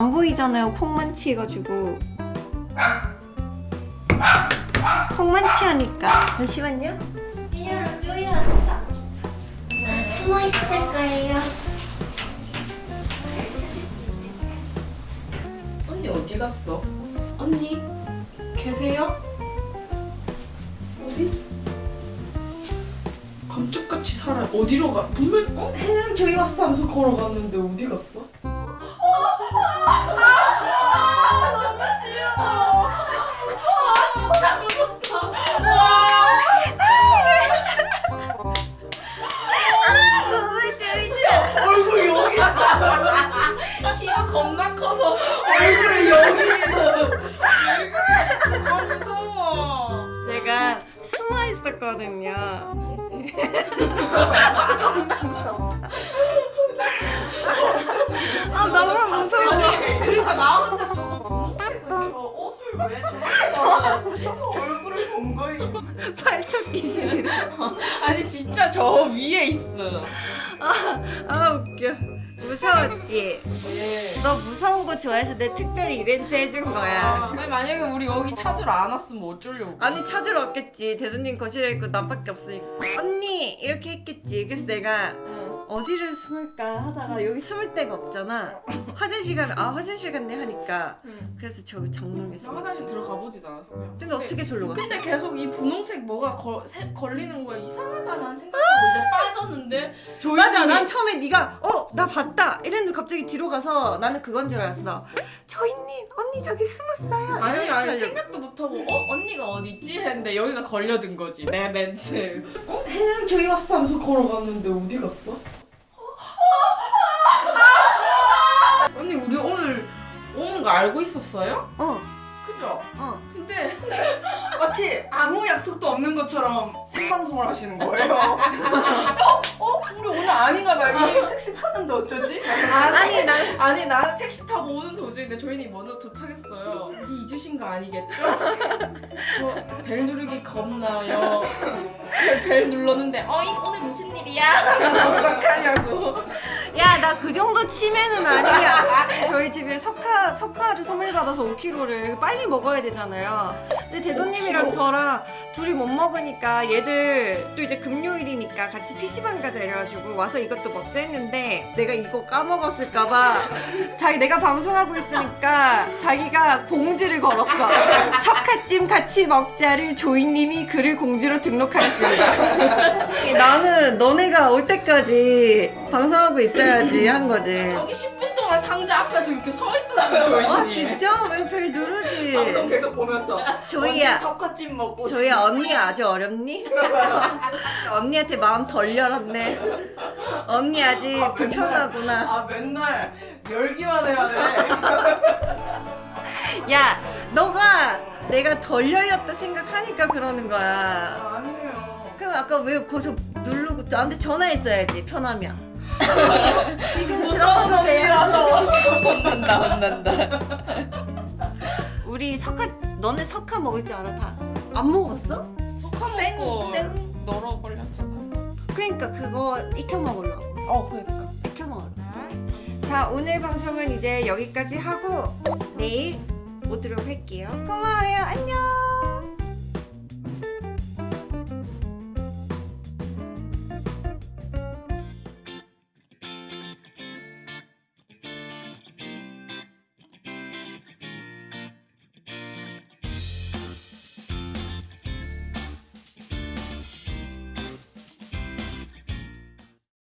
안 보이잖아요 콩만치 해가지고 콩만치 하니까 잠시만요 이리로 쪼여왔어 나 숨어 있을 거예요 언니 어디 갔어? 언니 계세요? 어디? 감쪽같이 살아 어디로 가? 분명 어? 혜랑 저기 왔어 하면서 걸어갔는데 어디 갔어? 아 무서워 아니 그러니까 나 혼자 저거 분홍색 저 옷을 왜 저렇게 걸어놨지? 얼굴 을본 거임. 발톱 귀신이래 아니 진짜 저 위에 있어. 아 웃겨 무서웠지? 예. 너 무서운 거 좋아해서 내 특별히 이벤트 해준 거야 근데 만약에 우리 여기 찾으러 안 왔으면 어쩌려고? 아니 찾으러 왔겠지 대도님 거실에 있고 나밖에 없으니까 언니 이렇게 했겠지 그래서 내가 응. 어디를 숨을까 하다가 여기 숨을 데가 없잖아 화장실 가면 아 화장실 갔네 하니까 응. 그래서 저기 장롱에 나숨 화장실 들어가 보진 않았어. 그냥. 근데 어떻게 졸로 갔어? 근데 계속 이 분홍색 뭐가 거, 세, 걸리는 거야 이상하다는 생각하고 이제 빠졌는데 맞아 난 처음에 네가 어 나 봤다 이랬는데 갑자기 뒤로 가서 나는 그건 줄 알았어 조이님 언니 저기 숨었어요 아니 아니. 생각도 못하고 어 언니가 어디 있지 했는데 여기가 걸려든 거지 내 멘트 어 혜랑 저기 왔어 하면서 걸어갔는데 어디 갔어? 거 알고 있었어요? 어 그죠? 어. 근데 마치 아무 약속도 없는 것처럼 생방송을 하시는 거예요. 어? 어? 우리 오늘 아닌가 봐. 이 택시 탔는데 어쩌지? 아니 난 아니 나는 택시 타고 오는 도중인데 저희는 먼저 도착했어요. 이 잊으신 거 아니겠죠? 저 벨 누르기 겁나요. 벨, 벨 눌렀는데 어 이거 오늘 무슨 일이야? 어떡하냐고. 야 나 그 정도 치매는 아니야 석화 석화를 선물 받아서 5kg를 빨리 먹어야 되잖아요. 근데 대도님이랑 저랑 둘이 못 먹으니까 얘들 또 이제 금요일이니까 같이 PC방 가자 이래가지고 와서 이것도 먹자 했는데 내가 이거 까먹었을까봐 자기 내가 방송하고 있으니까 자기가 공지를 걸었어. 석화찜 같이 먹자를 조이님이 글을 공지로 등록하였습니다. 나는 너네가 올 때까지 방송하고 있어야지 한 거지. 저기 10분 동안 상자 앞에서 이렇게 서 있었어요 저희는. 아 진짜? 왜별 누르지? 방송 계속 보면서 조이야 석화찜 먹고 조이야 언니가 아주 어렵니? 언니한테 마음 덜 열었네 언니 아직 불편하구나 아 맨날 열기만 해야 돼. 야 너가 내가 덜 열렸다 생각하니까 그러는 거야 아니에요. 그럼 아까 왜 거기서 누르고 나한테 전화했어야지 편하면 지금 무서운? 언니라서. 혼난다 혼난다. 우리 석화 너네 석화 먹을 줄 알아 다? 안 먹었어? 석화 생- 먹고 생- 널어 걸렸잖아. 그러니까 그거 익혀 먹으려고 어 그러니까. 익혀 먹으려고 자 오늘 방송은 이제 여기까지 하고 내일 오도록 할게요 고마워요 안녕